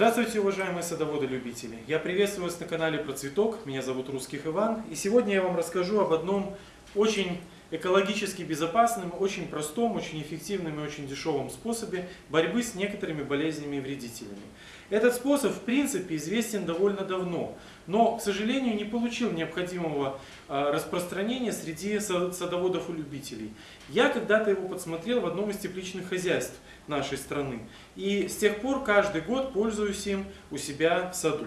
Здравствуйте, уважаемые садоводы-любители! Я приветствую вас на канале Про Цветок. Меня зовут Русских Иван. И сегодня я вам расскажу об одном очень экологически безопасном, очень простом, очень эффективном и очень дешевом способе борьбы с некоторыми болезнями и вредителями. Этот способ, в принципе, известен довольно давно, но, к сожалению, не получил необходимого а, распространения среди садоводов и любителей. Я когда-то его подсмотрел в одном из тепличных хозяйств нашей страны. И с тех пор каждый год пользуюсь им у себя в саду.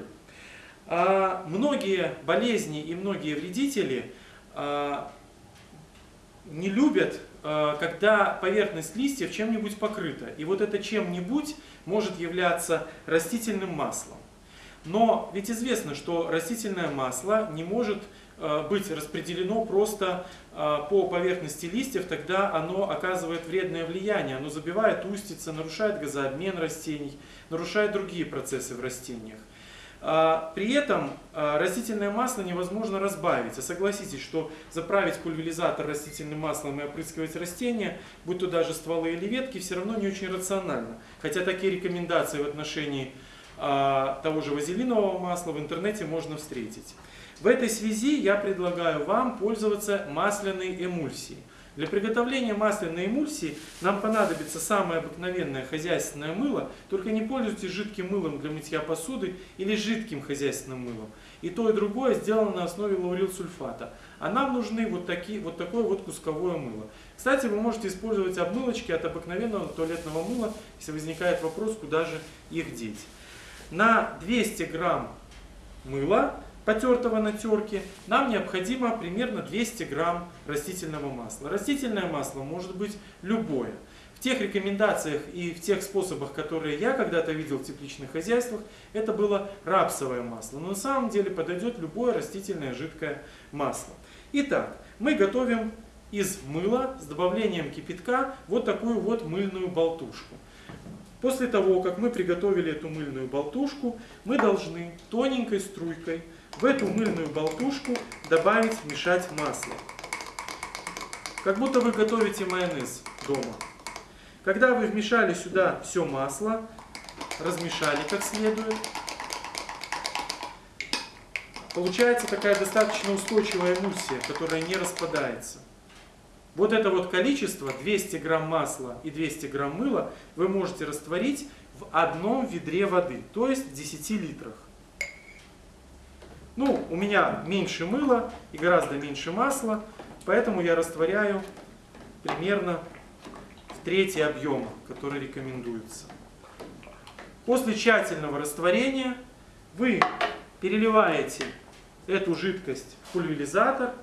А многие болезни и многие вредители а, не любят, а, когда поверхность листьев чем-нибудь покрыта. И вот это чем-нибудь может являться растительным маслом. Но ведь известно, что растительное масло не может а, быть распределено просто а, по поверхности листьев, тогда оно оказывает вредное влияние. Оно забивает устицы, нарушает газообмен растений, нарушает другие процессы в растениях. А, при этом а, растительное масло невозможно разбавить. А согласитесь, что заправить пульверизатор растительным маслом и опрыскивать растения, будь то даже стволы или ветки, все равно не очень рационально. Хотя такие рекомендации в отношении а, того же вазелинового масла в интернете можно встретить. В этой связи я предлагаю вам пользоваться масляной эмульсией. Для приготовления масляной эмульсии нам понадобится самое обыкновенное хозяйственное мыло, только не пользуйтесь жидким мылом для мытья посуды или жидким хозяйственным мылом. И то, и другое сделано на основе лаурилсульфата. А нам нужны вот, такие, вот такое вот кусковое мыло. Кстати, вы можете использовать обмылочки от обыкновенного туалетного мыла, если возникает вопрос, куда же их деть. На 200 грамм мыла потертого на терке, нам необходимо примерно 200 грамм растительного масла. Растительное масло может быть любое. В тех рекомендациях и в тех способах, которые я когда-то видел в тепличных хозяйствах, это было рапсовое масло. Но на самом деле подойдет любое растительное жидкое масло. Итак, мы готовим из мыла с добавлением кипятка вот такую вот мыльную болтушку. После того, как мы приготовили эту мыльную болтушку, мы должны тоненькой струйкой в эту мыльную болтушку добавить, мешать масло. Как будто вы готовите майонез дома. Когда вы вмешали сюда все масло, размешали как следует, получается такая достаточно устойчивая эмульсия, которая не распадается. Вот это вот количество, 200 грамм масла и 200 грамм мыла, вы можете растворить в одном ведре воды, то есть в 10 литрах. Ну, у меня меньше мыла и гораздо меньше масла, поэтому я растворяю примерно в третий объем, который рекомендуется. После тщательного растворения вы переливаете эту жидкость в пульверизатор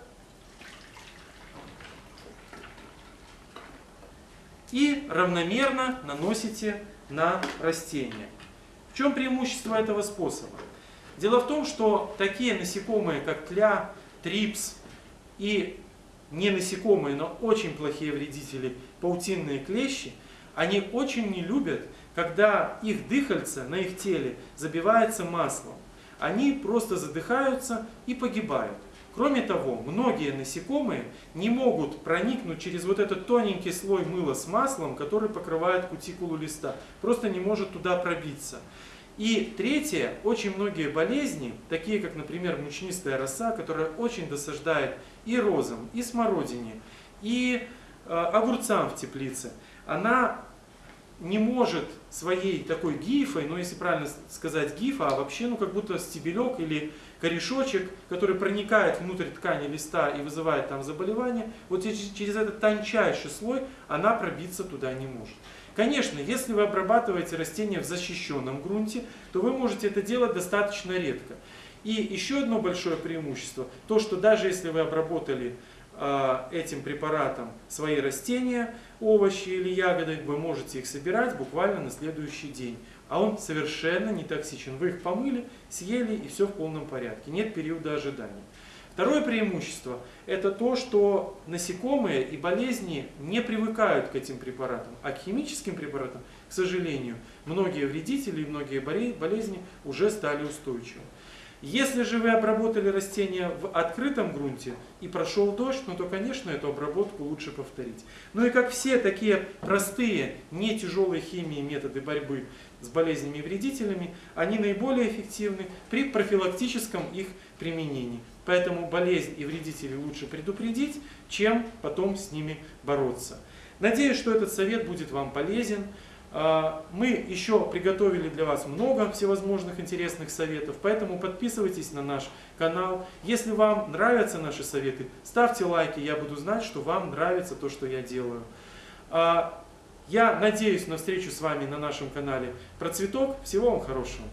и равномерно наносите на растение. В чем преимущество этого способа? Дело в том, что такие насекомые, как тля, трипс и не насекомые, но очень плохие вредители, паутинные клещи, они очень не любят, когда их дыхальце на их теле забивается маслом. Они просто задыхаются и погибают. Кроме того, многие насекомые не могут проникнуть через вот этот тоненький слой мыла с маслом, который покрывает кутикулу листа. Просто не может туда пробиться. И третье, очень многие болезни, такие как, например, мучнистая роса, которая очень досаждает и розам, и смородине, и э, огурцам в теплице, она не может своей такой гифой, ну если правильно сказать гифа, а вообще ну как будто стебелек или корешочек, который проникает внутрь ткани листа и вызывает там заболевание, вот через этот тончайший слой она пробиться туда не может. Конечно, если вы обрабатываете растения в защищенном грунте, то вы можете это делать достаточно редко. И еще одно большое преимущество, то что даже если вы обработали э, этим препаратом свои растения, овощи или ягоды, вы можете их собирать буквально на следующий день. А он совершенно не токсичен. Вы их помыли, съели и все в полном порядке. Нет периода ожидания. Второе преимущество – это то, что насекомые и болезни не привыкают к этим препаратам, а к химическим препаратам, к сожалению, многие вредители и многие болезни уже стали устойчивы. Если же вы обработали растения в открытом грунте и прошел дождь, ну то, конечно, эту обработку лучше повторить. Ну и как все такие простые, не тяжелые химии методы борьбы с болезнями и вредителями, они наиболее эффективны при профилактическом их применении. Поэтому болезнь и вредители лучше предупредить, чем потом с ними бороться. Надеюсь, что этот совет будет вам полезен. А, мы еще приготовили для вас много всевозможных интересных советов, поэтому подписывайтесь на наш канал. Если вам нравятся наши советы, ставьте лайки, я буду знать, что вам нравится то, что я делаю. Я надеюсь на встречу с вами на нашем канале про цветок. Всего вам хорошего.